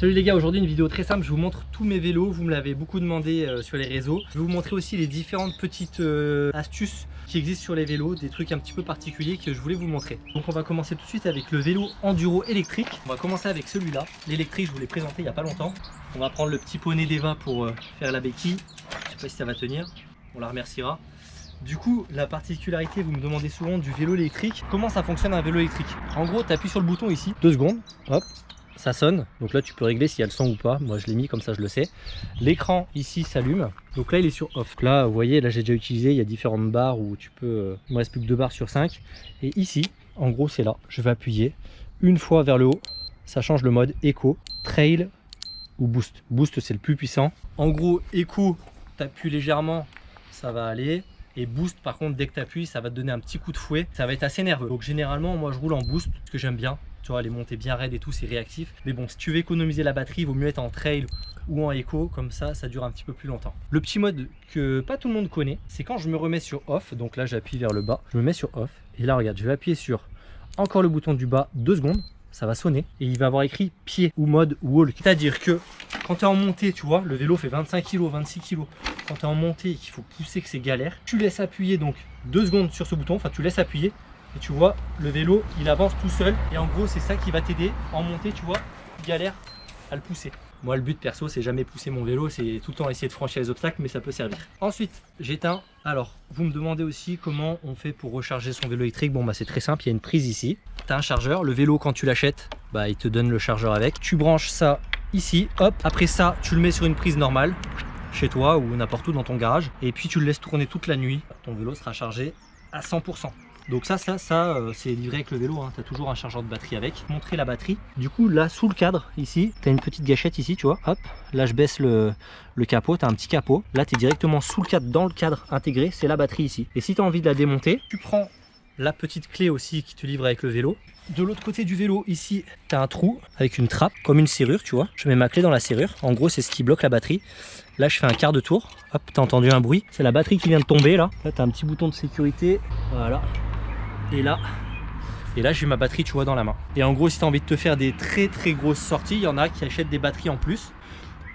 Salut les gars, aujourd'hui une vidéo très simple, je vous montre tous mes vélos, vous me l'avez beaucoup demandé euh, sur les réseaux. Je vais vous montrer aussi les différentes petites euh, astuces qui existent sur les vélos, des trucs un petit peu particuliers que je voulais vous montrer. Donc on va commencer tout de suite avec le vélo enduro électrique. On va commencer avec celui-là, l'électrique, je vous l'ai présenté il n'y a pas longtemps. On va prendre le petit poney d'Eva pour euh, faire la béquille, je sais pas si ça va tenir, on la remerciera. Du coup, la particularité, vous me demandez souvent du vélo électrique. Comment ça fonctionne un vélo électrique? En gros, tu appuies sur le bouton ici, deux secondes, hop, ça sonne. Donc là, tu peux régler s'il y a le son ou pas. Moi, je l'ai mis comme ça, je le sais. L'écran ici s'allume. Donc là, il est sur off. Là, vous voyez, là, j'ai déjà utilisé. Il y a différentes barres où tu peux. Euh, il me reste plus que deux barres sur 5. Et ici, en gros, c'est là. Je vais appuyer une fois vers le haut. Ça change le mode Echo, Trail ou Boost. Boost, c'est le plus puissant. En gros, Echo, appuies légèrement, ça va aller. Et boost par contre dès que tu appuies ça va te donner un petit coup de fouet ça va être assez nerveux donc généralement moi je roule en boost ce que j'aime bien tu vois, les montées bien raides et tout, c'est réactif. Mais bon, si tu veux économiser la batterie, il vaut mieux être en trail ou en écho, comme ça, ça dure un petit peu plus longtemps. Le petit mode que pas tout le monde connaît, c'est quand je me remets sur off, donc là j'appuie vers le bas, je me mets sur off, et là regarde, je vais appuyer sur encore le bouton du bas, deux secondes, ça va sonner, et il va avoir écrit pied ou mode walk. C'est-à-dire que quand tu es en montée, tu vois, le vélo fait 25 kg, 26 kg, quand tu es en montée et qu'il faut pousser que c'est galère, tu laisses appuyer donc deux secondes sur ce bouton, enfin tu laisses appuyer, et tu vois, le vélo, il avance tout seul. Et en gros, c'est ça qui va t'aider en montée, tu vois, galère à le pousser. Moi, le but perso, c'est jamais pousser mon vélo, c'est tout le temps essayer de franchir les obstacles, mais ça peut servir. Ensuite, j'éteins. Alors, vous me demandez aussi comment on fait pour recharger son vélo électrique. Bon, bah c'est très simple, il y a une prise ici. Tu as un chargeur. Le vélo, quand tu l'achètes, bah il te donne le chargeur avec. Tu branches ça ici, hop. Après ça, tu le mets sur une prise normale, chez toi ou n'importe où dans ton garage. Et puis, tu le laisses tourner toute la nuit. Ton vélo sera chargé à 100%. Donc ça, ça, ça, euh, c'est livré avec le vélo, hein. tu as toujours un chargeur de batterie avec. Montrer la batterie. Du coup, là, sous le cadre, ici, tu as une petite gâchette ici, tu vois. Hop, là, je baisse le, capot, tu as un petit capot. Là, tu es directement sous le cadre, dans le cadre intégré, c'est la batterie ici. Et si tu as envie de la démonter, tu prends la petite clé aussi qui te livre avec le vélo. De l'autre côté du vélo, ici, tu as un trou avec une trappe, comme une serrure, tu vois. Je mets ma clé dans la serrure. En gros, c'est ce qui bloque la batterie. Là, je fais un quart de tour. Hop, t'as entendu un bruit. C'est la batterie qui vient de tomber, là. Là, t'as un petit bouton de sécurité. Voilà. Et là, et là j'ai ma batterie tu vois dans la main. Et en gros si tu as envie de te faire des très très grosses sorties, il y en a qui achètent des batteries en plus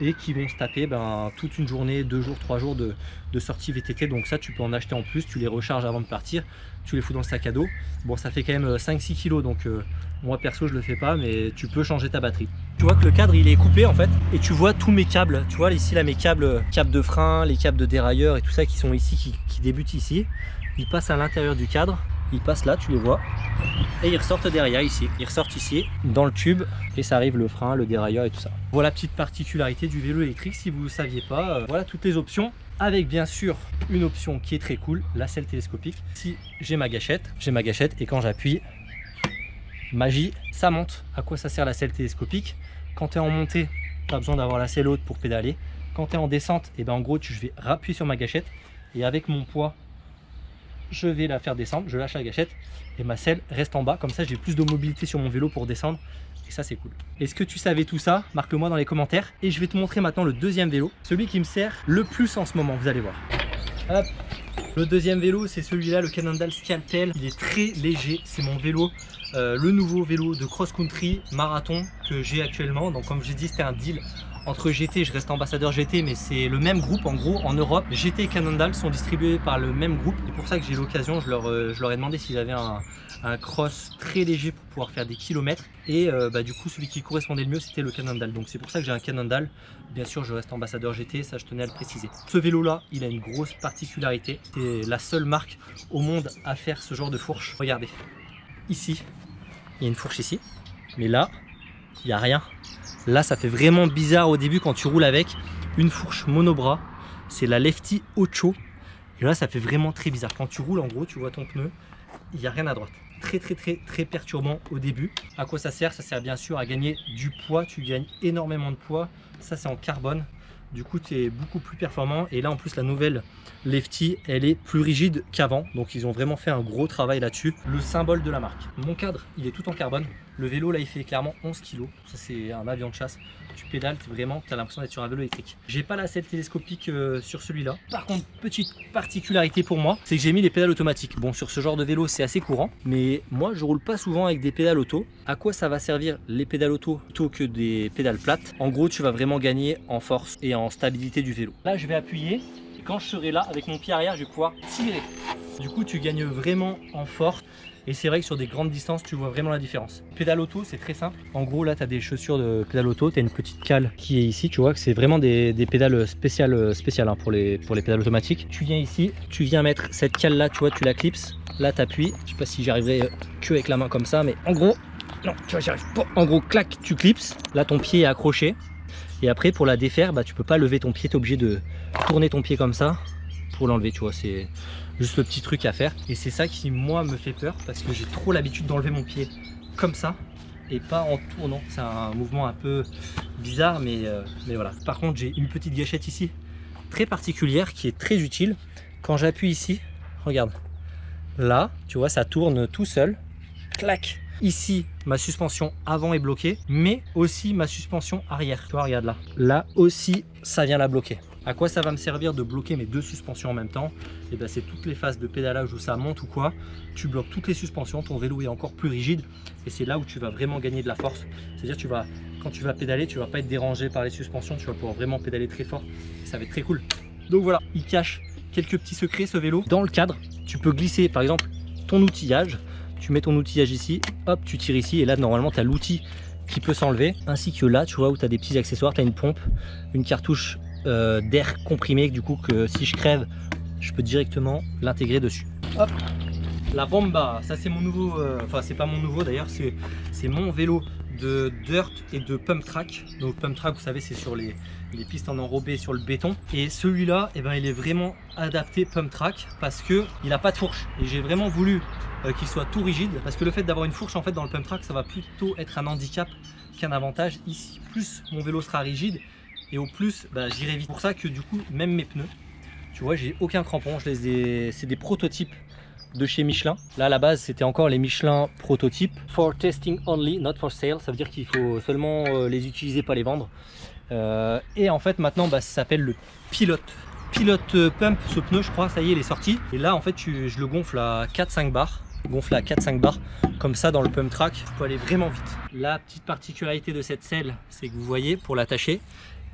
et qui vont se taper ben, toute une journée, deux jours, trois jours de, de, sortie VTT. Donc ça tu peux en acheter en plus, tu les recharges avant de partir, tu les fous dans le sac à dos. Bon ça fait quand même 5-6 kg donc euh, moi perso je le fais pas mais tu peux changer ta batterie. Tu vois que le cadre il est coupé en fait et tu vois tous mes câbles. Tu vois ici là mes câbles, câbles de frein, les câbles de dérailleur et tout ça qui sont ici, qui débutent ici. Ils passent à l'intérieur du cadre ils passent là, tu les vois, et ils ressortent derrière ici. Ils ressortent ici, dans le tube, et ça arrive le frein, le dérailleur et tout ça. Voilà petite particularité du vélo électrique, si vous ne saviez pas. Euh, voilà toutes les options, avec bien sûr une option qui est très cool, la selle télescopique. Si j'ai ma gâchette, j'ai ma gâchette, et quand j'appuie, magie, ça monte. À quoi ça sert la selle télescopique? Quand tu es en montée, tu as besoin d'avoir la selle haute pour pédaler. Quand tu es en descente, et eh ben en gros, je vais appuyer sur ma gâchette, et avec mon poids je vais la faire descendre, je lâche la gâchette et ma selle reste en bas. Comme ça, j'ai plus de mobilité sur mon vélo pour descendre et ça, c'est cool. Est-ce que tu savais tout ça? Marque-le moi dans les commentaires. Et je vais te montrer maintenant le deuxième vélo, celui qui me sert le plus en ce moment, vous allez voir. Le deuxième vélo, c'est celui-là, le Cannondale Scalpel. Il est très léger, c'est mon vélo, euh, le nouveau vélo de cross-country marathon que j'ai actuellement. Donc comme j'ai dit, c'était un deal entre GT, je reste ambassadeur GT, mais c'est le même groupe en gros en Europe. GT et Cannondale sont distribués par le même groupe. C'est pour ça que j'ai l'occasion, je, leur, euh, ai demandé s'ils avaient un, cross très léger pour pouvoir faire des kilomètres. Et euh, bah, du coup, celui qui correspondait le mieux, c'était le Cannondale. Donc c'est pour ça que j'ai un Cannondale. Bien sûr, je reste ambassadeur GT, ça je tenais à le préciser. Ce vélo-là, il a une grosse particularité. C'est la seule marque au monde à faire ce genre de fourche. Regardez, ici, il y a une fourche ici. Mais là, il n'y a rien. Là, ça fait vraiment bizarre au début quand tu roules avec une fourche monobras. C'est la Lefty Ocho. Et là, ça fait vraiment très bizarre. Quand tu roules, en gros, tu vois ton pneu, il n'y a rien à droite. Très, très, très, très perturbant au début. À quoi ça sert? Ça sert bien sûr à gagner du poids. Tu gagnes énormément de poids. Ça, c'est en carbone. Du coup, tu es beaucoup plus performant. Et là, en plus, la nouvelle Lefty, elle est plus rigide qu'avant. Donc, ils ont vraiment fait un gros travail là-dessus. Le symbole de la marque. Mon cadre, il est tout en carbone. Le vélo, là, il fait clairement 11 kg. Ça, c'est un avion de chasse. Tu pédales, vraiment, tu as l'impression d'être sur un vélo électrique. J'ai pas la selle télescopique euh, sur celui-là. Par contre, petite particularité pour moi, c'est que j'ai mis les pédales automatiques. Bon, sur ce genre de vélo, c'est assez courant. Mais moi, je roule pas souvent avec des pédales auto. À quoi ça va servir les pédales auto plutôt que des pédales plates? En gros, tu vas vraiment gagner en force et en stabilité du vélo. Là, je vais appuyer. Et quand je serai là, avec mon pied arrière, je vais pouvoir tirer. Du coup, tu gagnes vraiment en force. Et c'est vrai que sur des grandes distances, tu vois vraiment la différence. Pédale auto, c'est très simple. En gros, là, tu as des chaussures de pédale auto. Tu as une petite cale qui est ici. Tu vois que c'est vraiment des, pédales spéciales, spéciales hein, pour, les, pour les pédales automatiques. Tu viens ici, tu viens mettre cette cale là, tu vois, tu la clipses. Là, tu appuies. Je sais pas si j'arriverai euh, que avec la main comme ça, mais en gros, non, tu vois, j'y arrive pas. En gros, clac, tu clipses. Là, ton pied est accroché. Et après, pour la défaire, bah, tu peux pas lever ton pied. Tu es obligé de tourner ton pied comme ça pour l'enlever. Tu vois, c'est juste le petit truc à faire. Et c'est ça qui, moi, me fait peur parce que j'ai trop l'habitude d'enlever mon pied comme ça et pas en tournant. C'est un mouvement un peu bizarre, mais, euh, mais voilà. Par contre, j'ai une petite gâchette ici, très particulière, qui est très utile. Quand j'appuie ici, regarde, là, tu vois, ça tourne tout seul. Clac Ici, ma suspension avant est bloquée, mais aussi ma suspension arrière. Tu vois, regarde là. Là aussi, ça vient la bloquer. À quoi ça va me servir de bloquer mes deux suspensions en même temps? Et eh bien c'est toutes les phases de pédalage où ça monte ou quoi. Tu bloques toutes les suspensions, ton vélo est encore plus rigide et c'est là où tu vas vraiment gagner de la force. C'est-à-dire tu vas, quand tu vas pédaler, tu vas pas être dérangé par les suspensions, tu vas pouvoir vraiment pédaler très fort. ça va être très cool. Donc voilà, il cache quelques petits secrets ce vélo. Dans le cadre, tu peux glisser par exemple ton outillage. Tu mets ton outillage ici, hop, tu tires ici et là normalement tu as l'outil qui peut s'enlever. Ainsi que là, tu vois, où tu as des petits accessoires, tu as une pompe, une cartouche euh, d'air comprimé du coup que si je crève je peux directement l'intégrer dessus Hop. la bomba ça c'est mon nouveau euh, enfin c'est pas mon nouveau d'ailleurs c'est mon vélo de dirt et de pump track. Donc pump track vous savez c'est sur les, pistes en enrobé sur le béton. Et celui-là eh ben, il est vraiment adapté pump track parce que il a pas de fourche. Et j'ai vraiment voulu euh, qu'il soit tout rigide parce que le fait d'avoir une fourche en fait dans le pump track ça va plutôt être un handicap qu'un avantage. Ici plus mon vélo sera rigide et au plus bah, j'irai vite. pour ça que du coup même mes pneus, tu vois j'ai aucun crampon, je c'est des prototypes de chez Michelin. Là à la base c'était encore les Michelin prototypes. For testing only, not for sale, ça veut dire qu'il faut seulement euh, les utiliser, pas les vendre. Euh, et en fait maintenant bah, ça s'appelle le pilote. Pilote euh, pump ce pneu je crois, ça y est il est sorti. Et là en fait je le gonfle à 4-5 bars gonfle à 4-5 bars comme ça dans le pump track pour aller vraiment vite la petite particularité de cette selle c'est que vous voyez pour l'attacher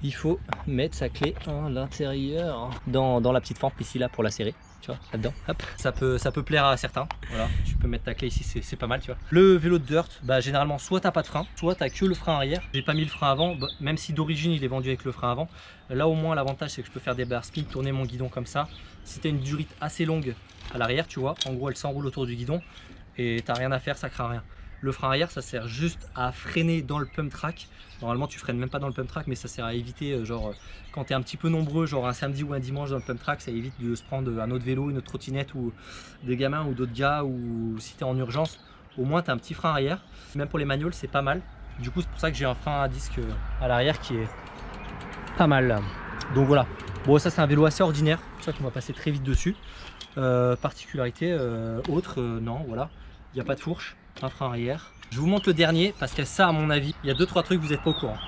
il faut mettre sa clé à l'intérieur dans, la petite fente ici là pour la serrer tu vois là dedans hop. Ça peut ça peut plaire à certains. Voilà. Tu peux mettre ta clé ici c'est pas mal tu vois. Le vélo de dirt bah généralement soit t'as pas de frein soit t'as que le frein arrière. J'ai pas mis le frein avant bah, même si d'origine il est vendu avec le frein avant. Là au moins l'avantage c'est que je peux faire des barres speed tourner mon guidon comme ça. Si t'as une durite assez longue à l'arrière tu vois en gros elle s'enroule autour du guidon et t'as rien à faire ça craint rien le frein arrière, ça sert juste à freiner dans le pump track. Normalement, tu freines même pas dans le pump track, mais ça sert à éviter, euh, genre, euh, quand tu un petit peu nombreux, genre un samedi ou un dimanche dans le pump track, ça évite de se prendre un autre vélo, une autre trottinette ou des gamins ou d'autres gars, ou si tu es en urgence, au moins tu as un petit frein arrière. Même pour les manuals, c'est pas mal. Du coup, c'est pour ça que j'ai un frein à disque euh, à l'arrière qui est pas mal. Donc voilà. Bon, ça, c'est un vélo assez ordinaire, c'est pour ça qu'on va passer très vite dessus. particularité autre, non, voilà. Il n'y a pas de fourche frein arrière. Je vous montre le dernier parce que ça à mon avis, il y a deux trois trucs vous n'êtes pas au courant.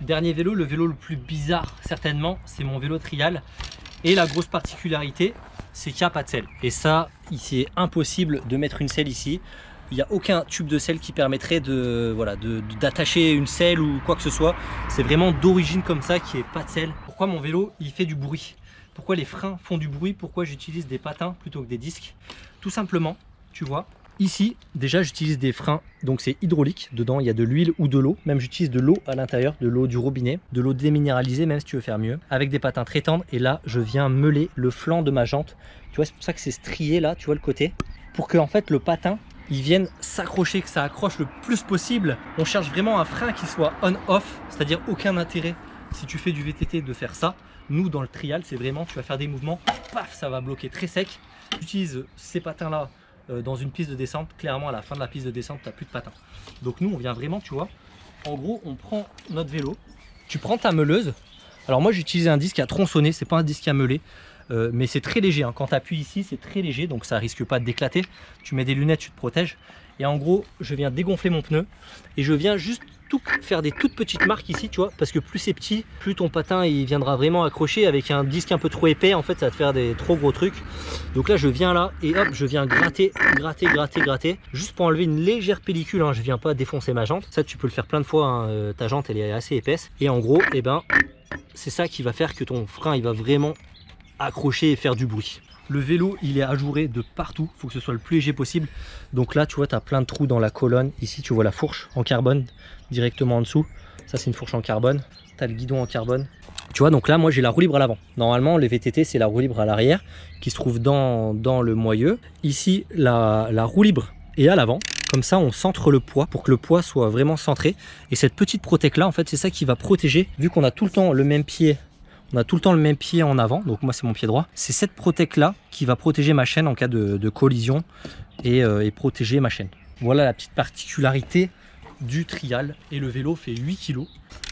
Dernier vélo, le vélo le plus bizarre certainement, c'est mon vélo trial. Et la grosse particularité, c'est qu'il n'y a pas de selle. Et ça, il est impossible de mettre une selle ici. Il n'y a aucun tube de selle qui permettrait de voilà d'attacher une selle ou quoi que ce soit. C'est vraiment d'origine comme ça n'y ait pas de selle. Pourquoi mon vélo il fait du bruit? Pourquoi les freins font du bruit? Pourquoi j'utilise des patins plutôt que des disques? Tout simplement tu vois. Ici, déjà, j'utilise des freins, donc c'est hydraulique. Dedans, il y a de l'huile ou de l'eau. Même, j'utilise de l'eau à l'intérieur, de l'eau du robinet, de l'eau déminéralisée, même si tu veux faire mieux, avec des patins très tendres. Et là, je viens meuler le flanc de ma jante. Tu vois, c'est pour ça que c'est strié là, tu vois le côté. Pour que, en fait, le patin, il vienne s'accrocher, que ça accroche le plus possible. On cherche vraiment un frein qui soit on-off, c'est-à-dire aucun intérêt si tu fais du VTT de faire ça. Nous, dans le trial, c'est vraiment, tu vas faire des mouvements, paf, ça va bloquer très sec. J'utilise ces patins-là dans une piste de descente, clairement à la fin de la piste de descente, tu n'as plus de patins. Donc nous, on vient vraiment, tu vois, en gros, on prend notre vélo, tu prends ta meuleuse. Alors moi j'ai utilisé un disque à tronçonner, c'est pas un disque à meuler. Euh, mais c'est très léger, hein. quand tu appuies ici c'est très léger donc ça risque pas d'éclater. Tu mets des lunettes, tu te protèges. Et en gros je viens dégonfler mon pneu et je viens juste faire des toutes petites marques ici tu vois parce que plus c'est petit plus ton patin il viendra vraiment accrocher avec un disque un peu trop épais en fait ça va te faire des trop gros trucs donc là je viens là et hop je viens gratter gratter gratter gratter juste pour enlever une légère pellicule hein. je viens pas défoncer ma jante ça tu peux le faire plein de fois hein. Euh, ta jante elle est assez épaisse et en gros et eh ben c'est ça qui va faire que ton frein il va vraiment accrocher et faire du bruit. Le vélo, il est ajouré de partout. Il faut que ce soit le plus léger possible. Donc là, tu vois, tu as plein de trous dans la colonne. Ici, tu vois la fourche en carbone directement en dessous. Ça, c'est une fourche en carbone. Tu as le guidon en carbone. Tu vois, donc là, moi, j'ai la roue libre à l'avant. Normalement, les VTT, c'est la roue libre à l'arrière qui se trouve dans, dans le moyeu. Ici, la, roue libre est à l'avant. Comme ça, on centre le poids pour que le poids soit vraiment centré. Et cette petite protèque là, en fait, c'est ça qui va protéger. Vu qu'on a tout le temps le même pied on a tout le temps le même pied en avant, donc moi c'est mon pied droit. C'est cette protèque là qui va protéger ma chaîne en cas de, collision euh, et, protéger ma chaîne. Voilà la petite particularité du trial et le vélo fait 8 kg.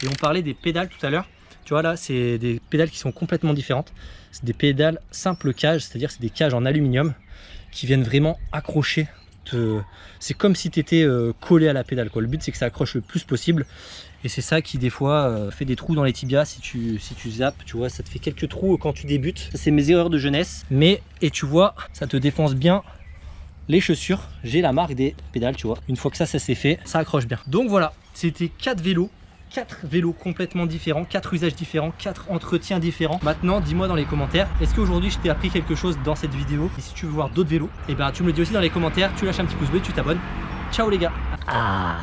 Et on parlait des pédales tout à l'heure. Tu vois là, c'est des pédales qui sont complètement différentes. C'est des pédales simple cage, c'est-à-dire c'est des cages en aluminium qui viennent vraiment accrocher c'est comme si tu étais euh, collé à la pédale. Quoi. Le but c'est que ça accroche le plus possible. Et c'est ça qui des fois euh, fait des trous dans les tibias si tu, si tu zappes, tu vois, ça te fait quelques trous quand tu débutes. C'est mes erreurs de jeunesse. Mais, et tu vois, ça te défonce bien les chaussures. J'ai la marque des pédales, tu vois. Une fois que ça, ça s'est fait, ça accroche bien. Donc voilà, c'était quatre vélos quatre vélos complètement différents, quatre usages différents, quatre entretiens différents. Maintenant, dis-moi dans les commentaires, est-ce qu'aujourd'hui je t'ai appris quelque chose dans cette vidéo? Et si tu veux voir d'autres vélos, et eh ben tu me le dis aussi dans les commentaires, tu lâches un petit pouce bleu, tu t'abonnes. Ciao les gars ah.